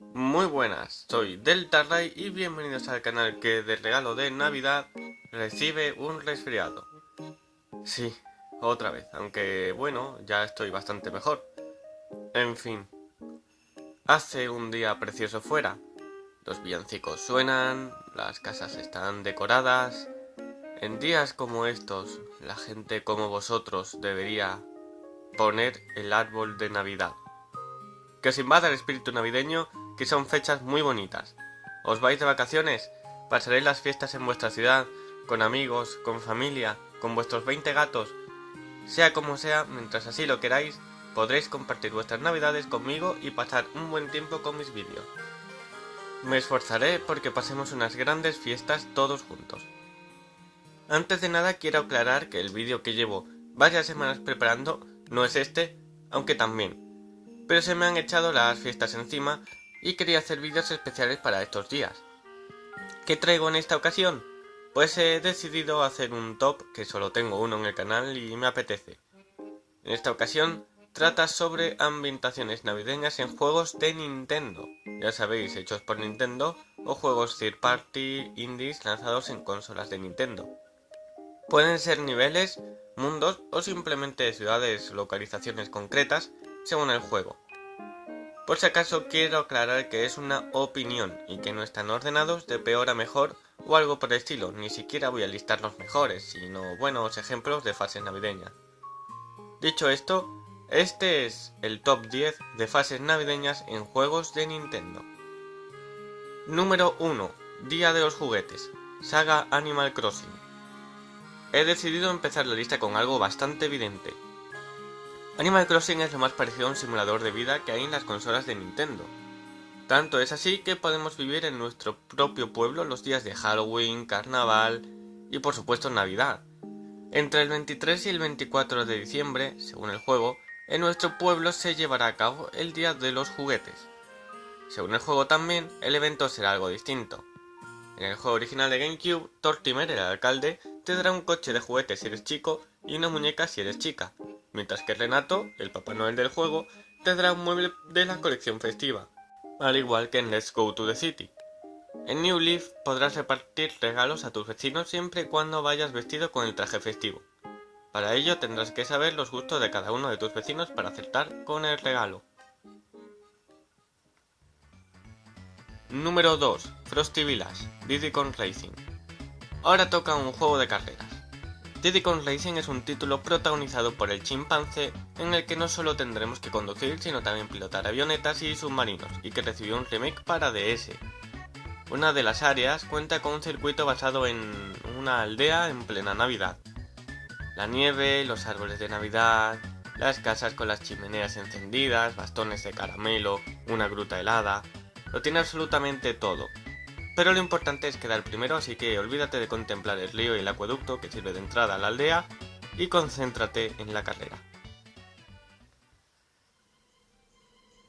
Muy buenas, soy Delta Ray y bienvenidos al canal que de regalo de Navidad recibe un resfriado. Sí, otra vez, aunque bueno, ya estoy bastante mejor. En fin, hace un día precioso fuera. Los villancicos suenan, las casas están decoradas. En días como estos, la gente como vosotros debería poner el árbol de Navidad. Que os invada el espíritu navideño que son fechas muy bonitas. ¿Os vais de vacaciones? ¿Pasaréis las fiestas en vuestra ciudad, con amigos, con familia, con vuestros 20 gatos? Sea como sea, mientras así lo queráis, podréis compartir vuestras navidades conmigo y pasar un buen tiempo con mis vídeos. Me esforzaré porque pasemos unas grandes fiestas todos juntos. Antes de nada quiero aclarar que el vídeo que llevo varias semanas preparando no es este, aunque también. Pero se me han echado las fiestas encima y quería hacer vídeos especiales para estos días. ¿Qué traigo en esta ocasión? Pues he decidido hacer un top, que solo tengo uno en el canal y me apetece. En esta ocasión trata sobre ambientaciones navideñas en juegos de Nintendo, ya sabéis, hechos por Nintendo, o juegos third party indies lanzados en consolas de Nintendo. Pueden ser niveles, mundos o simplemente ciudades localizaciones concretas según el juego. Por si acaso quiero aclarar que es una opinión y que no están ordenados de peor a mejor o algo por el estilo, ni siquiera voy a listar los mejores, sino buenos ejemplos de fases navideñas. Dicho esto, este es el top 10 de fases navideñas en juegos de Nintendo. Número 1. Día de los juguetes. Saga Animal Crossing. He decidido empezar la lista con algo bastante evidente, Animal Crossing es lo más parecido a un simulador de vida que hay en las consolas de Nintendo. Tanto es así que podemos vivir en nuestro propio pueblo los días de Halloween, Carnaval y por supuesto Navidad. Entre el 23 y el 24 de diciembre, según el juego, en nuestro pueblo se llevará a cabo el Día de los Juguetes. Según el juego también, el evento será algo distinto. En el juego original de GameCube, Tortimer, el alcalde, te dará un coche de juguetes si eres chico y una muñeca si eres chica, mientras que Renato, el Papá Noel del juego, tendrá un mueble de la colección festiva, al igual que en Let's Go to the City. En New Leaf podrás repartir regalos a tus vecinos siempre y cuando vayas vestido con el traje festivo. Para ello tendrás que saber los gustos de cada uno de tus vecinos para acertar con el regalo. Número 2. Frosty Village, Diddy Kong Racing. Ahora toca un juego de carreras. Diddy Kong Racing es un título protagonizado por el chimpancé en el que no solo tendremos que conducir sino también pilotar avionetas y submarinos y que recibió un remake para DS. Una de las áreas cuenta con un circuito basado en una aldea en plena Navidad. La nieve, los árboles de Navidad, las casas con las chimeneas encendidas, bastones de caramelo, una gruta helada, lo tiene absolutamente todo, pero lo importante es quedar primero, así que olvídate de contemplar el río y el acueducto que sirve de entrada a la aldea y concéntrate en la carrera.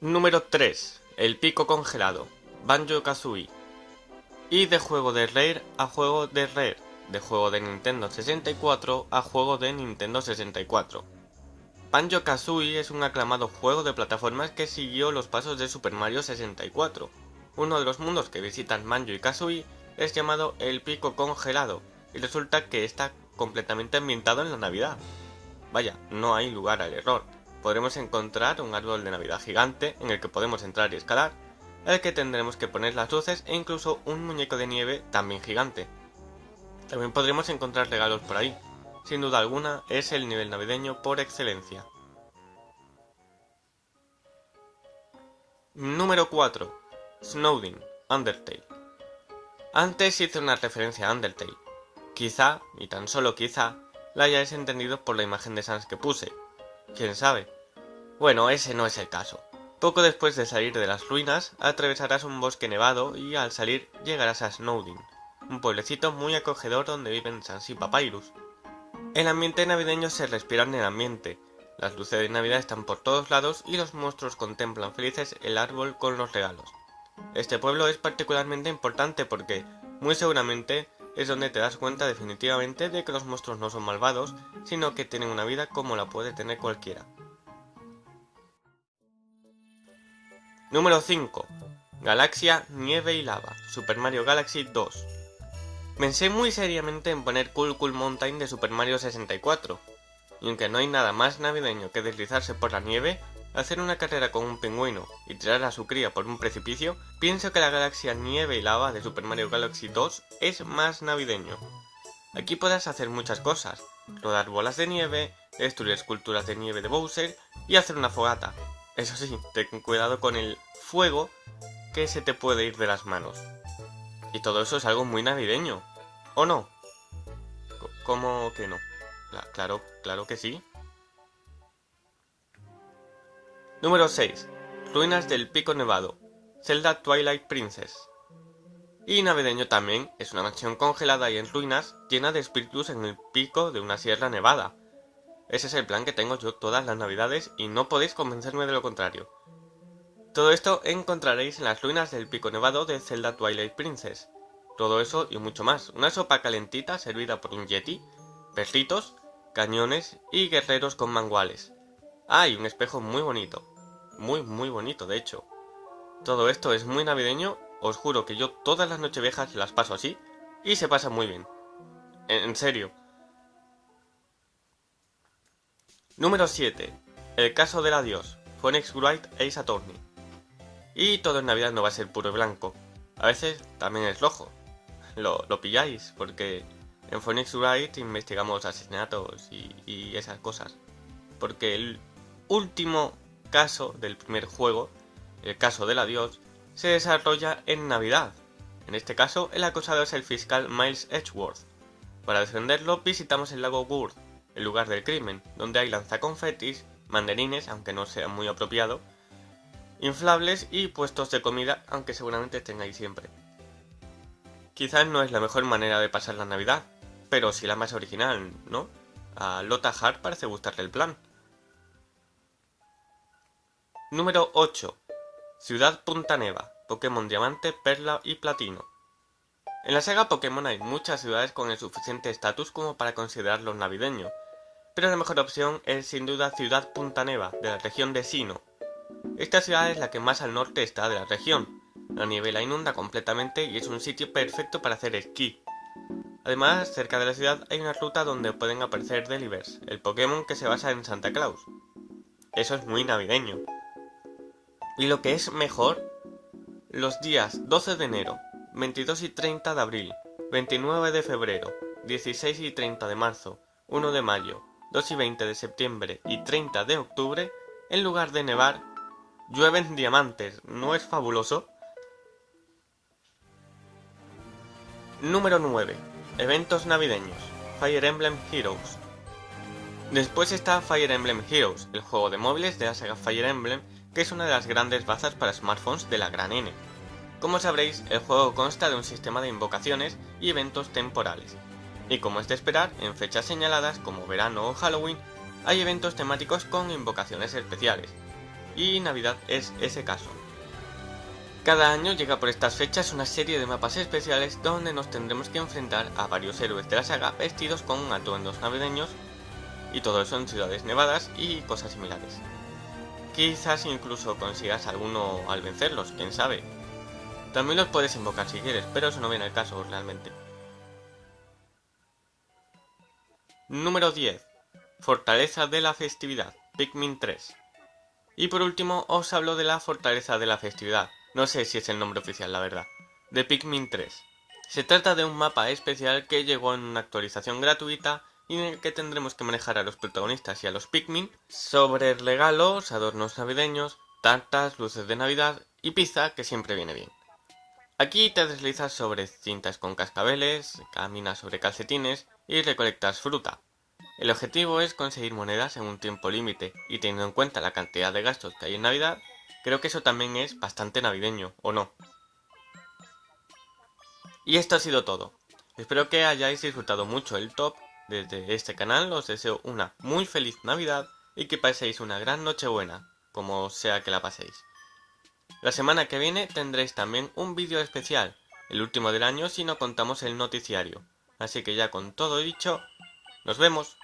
Número 3. El pico congelado. Banjo Kazooie. Y de juego de Rare a juego de Rare. De juego de Nintendo 64 a juego de Nintendo 64. Banjo Kazooie es un aclamado juego de plataformas que siguió los pasos de Super Mario 64 uno de los mundos que visitan Manjo y Kazooie es llamado el Pico Congelado, y resulta que está completamente ambientado en la Navidad. Vaya, no hay lugar al error. Podremos encontrar un árbol de Navidad gigante en el que podemos entrar y escalar, el que tendremos que poner las luces e incluso un muñeco de nieve también gigante. También podremos encontrar regalos por ahí. Sin duda alguna, es el nivel navideño por excelencia. Número 4. Snowdin, Undertale. Antes hice una referencia a Undertale. Quizá, y tan solo quizá, la hayáis entendido por la imagen de Sans que puse. ¿Quién sabe? Bueno, ese no es el caso. Poco después de salir de las ruinas, atravesarás un bosque nevado y al salir llegarás a Snowdin, un pueblecito muy acogedor donde viven Sans y Papyrus. El ambiente navideño se respira en el ambiente, las luces de Navidad están por todos lados y los monstruos contemplan felices el árbol con los regalos. Este pueblo es particularmente importante porque, muy seguramente, es donde te das cuenta definitivamente de que los monstruos no son malvados, sino que tienen una vida como la puede tener cualquiera. Número 5. Galaxia, Nieve y Lava, Super Mario Galaxy 2. Pensé muy seriamente en poner Cool Cool Mountain de Super Mario 64, y aunque no hay nada más navideño que deslizarse por la nieve, hacer una carrera con un pingüino y tirar a su cría por un precipicio, pienso que la galaxia Nieve y Lava de Super Mario Galaxy 2 es más navideño. Aquí podrás hacer muchas cosas, rodar bolas de nieve, destruir esculturas de nieve de Bowser y hacer una fogata. Eso sí, ten cuidado con el fuego que se te puede ir de las manos. Y todo eso es algo muy navideño, ¿o no? ¿Cómo que no? Claro, claro que sí. Número 6. Ruinas del Pico Nevado. Zelda Twilight Princess. Y navideño también, es una mansión congelada y en ruinas, llena de espíritus en el pico de una sierra nevada. Ese es el plan que tengo yo todas las navidades y no podéis convencerme de lo contrario. Todo esto encontraréis en las ruinas del pico nevado de Zelda Twilight Princess. Todo eso y mucho más. Una sopa calentita servida por un yeti, perritos, cañones y guerreros con manguales. Ah, y un espejo muy bonito. Muy, muy bonito, de hecho. Todo esto es muy navideño, os juro que yo todas las nocheviejas las paso así y se pasa muy bien. En serio. Número 7. El caso del adiós. Phoenix Wright Ace Attorney. Y todo en Navidad no va a ser puro y blanco. A veces también es rojo. Lo, pilláis, porque en Phoenix Wright investigamos asesinatos y, y esas cosas. Porque el último caso del primer juego, el caso del adiós, se desarrolla en Navidad. En este caso, el acusado es el fiscal Miles Edgeworth. Para defenderlo, visitamos el lago Gurd, el lugar del crimen, donde hay lanzaconfetis, mandarines, aunque no sea muy apropiado, inflables y puestos de comida, aunque seguramente tengáis siempre. Quizás no es la mejor manera de pasar la Navidad, pero sí la más original, ¿no? A Lota Hart parece gustarle el plan. Número 8. Ciudad Punta Neva, Pokémon Diamante, Perla y Platino. En la saga Pokémon hay muchas ciudades con el suficiente estatus como para considerarlos navideños, pero la mejor opción es sin duda Ciudad Punta Neva, de la región de Sino, esta ciudad es la que más al norte está de la región. La nieve la inunda completamente y es un sitio perfecto para hacer esquí. Además, cerca de la ciudad hay una ruta donde pueden aparecer Delivers, el Pokémon que se basa en Santa Claus. Eso es muy navideño. Y lo que es mejor, los días 12 de enero, 22 y 30 de abril, 29 de febrero, 16 y 30 de marzo, 1 de mayo, 2 y 20 de septiembre y 30 de octubre, en lugar de nevar, Llueven diamantes, ¿no es fabuloso? Número 9. Eventos navideños. Fire Emblem Heroes. Después está Fire Emblem Heroes, el juego de móviles de la saga Fire Emblem, que es una de las grandes bazas para smartphones de la gran N. Como sabréis, el juego consta de un sistema de invocaciones y eventos temporales. Y como es de esperar, en fechas señaladas como verano o Halloween, hay eventos temáticos con invocaciones especiales, y Navidad es ese caso. Cada año llega por estas fechas una serie de mapas especiales donde nos tendremos que enfrentar a varios héroes de la saga vestidos con atuendos navideños y todo eso en ciudades nevadas y cosas similares. Quizás incluso consigas alguno al vencerlos, quién sabe. También los puedes invocar si quieres, pero eso no viene al caso realmente. Número 10. Fortaleza de la festividad, Pikmin 3. Y por último os hablo de la Fortaleza de la Festividad, no sé si es el nombre oficial la verdad, de Pikmin 3. Se trata de un mapa especial que llegó en una actualización gratuita y en el que tendremos que manejar a los protagonistas y a los Pikmin sobre regalos, adornos navideños, tartas, luces de Navidad y pizza que siempre viene bien. Aquí te deslizas sobre cintas con cascabeles, caminas sobre calcetines y recolectas fruta. El objetivo es conseguir monedas en un tiempo límite, y teniendo en cuenta la cantidad de gastos que hay en Navidad, creo que eso también es bastante navideño, ¿o no? Y esto ha sido todo. Espero que hayáis disfrutado mucho el top. Desde este canal os deseo una muy feliz Navidad y que paséis una gran Nochebuena, como sea que la paséis. La semana que viene tendréis también un vídeo especial, el último del año si no contamos el noticiario. Así que ya con todo dicho, nos vemos.